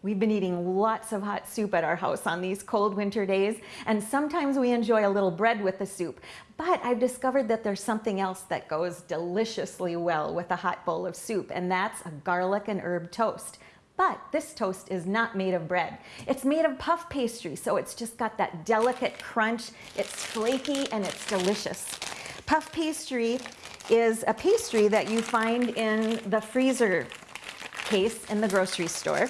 We've been eating lots of hot soup at our house on these cold winter days, and sometimes we enjoy a little bread with the soup. But I've discovered that there's something else that goes deliciously well with a hot bowl of soup, and that's a garlic and herb toast. But this toast is not made of bread. It's made of puff pastry, so it's just got that delicate crunch. It's flaky and it's delicious. Puff pastry is a pastry that you find in the freezer case in the grocery store.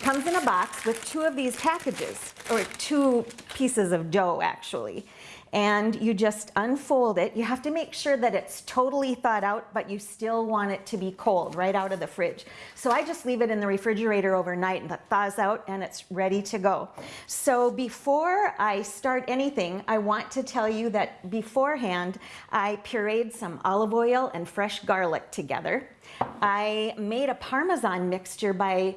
Comes in a box with two of these packages, or two pieces of dough actually. And you just unfold it. You have to make sure that it's totally thawed out, but you still want it to be cold right out of the fridge. So I just leave it in the refrigerator overnight and it thaws out and it's ready to go. So before I start anything, I want to tell you that beforehand, I pureed some olive oil and fresh garlic together. I made a Parmesan mixture by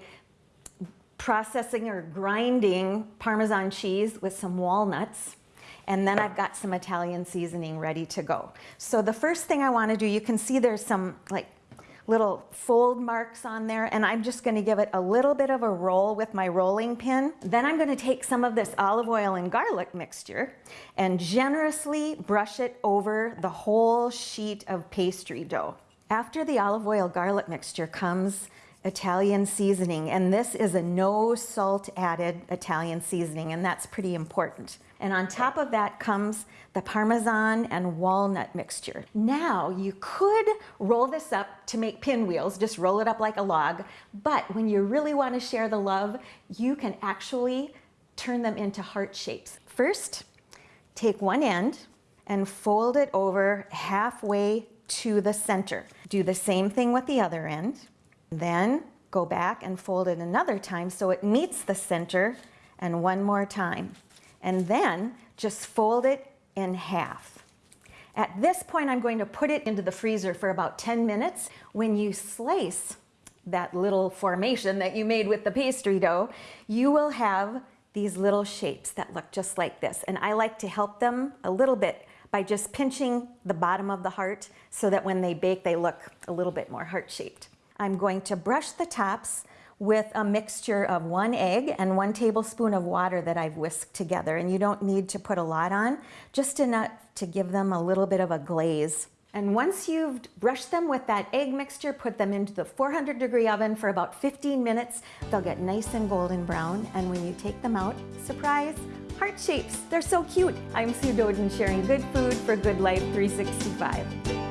processing or grinding Parmesan cheese with some walnuts. And then I've got some Italian seasoning ready to go. So the first thing I want to do, you can see there's some like little fold marks on there and I'm just going to give it a little bit of a roll with my rolling pin. Then I'm going to take some of this olive oil and garlic mixture and generously brush it over the whole sheet of pastry dough. After the olive oil garlic mixture comes Italian seasoning, and this is a no salt added Italian seasoning, and that's pretty important. And on top of that comes the Parmesan and walnut mixture. Now you could roll this up to make pinwheels, just roll it up like a log, but when you really want to share the love, you can actually turn them into heart shapes. First, take one end and fold it over halfway to the center. Do the same thing with the other end. Then go back and fold it another time so it meets the center and one more time. And then just fold it in half. At this point, I'm going to put it into the freezer for about 10 minutes. When you slice that little formation that you made with the pastry dough, you will have these little shapes that look just like this. And I like to help them a little bit by just pinching the bottom of the heart so that when they bake, they look a little bit more heart-shaped. I'm going to brush the tops with a mixture of one egg and one tablespoon of water that I've whisked together. And you don't need to put a lot on, just enough to give them a little bit of a glaze. And once you've brushed them with that egg mixture, put them into the 400 degree oven for about 15 minutes. They'll get nice and golden brown. And when you take them out, surprise, heart shapes. They're so cute. I'm Sue Doeden sharing good food for Good Life 365.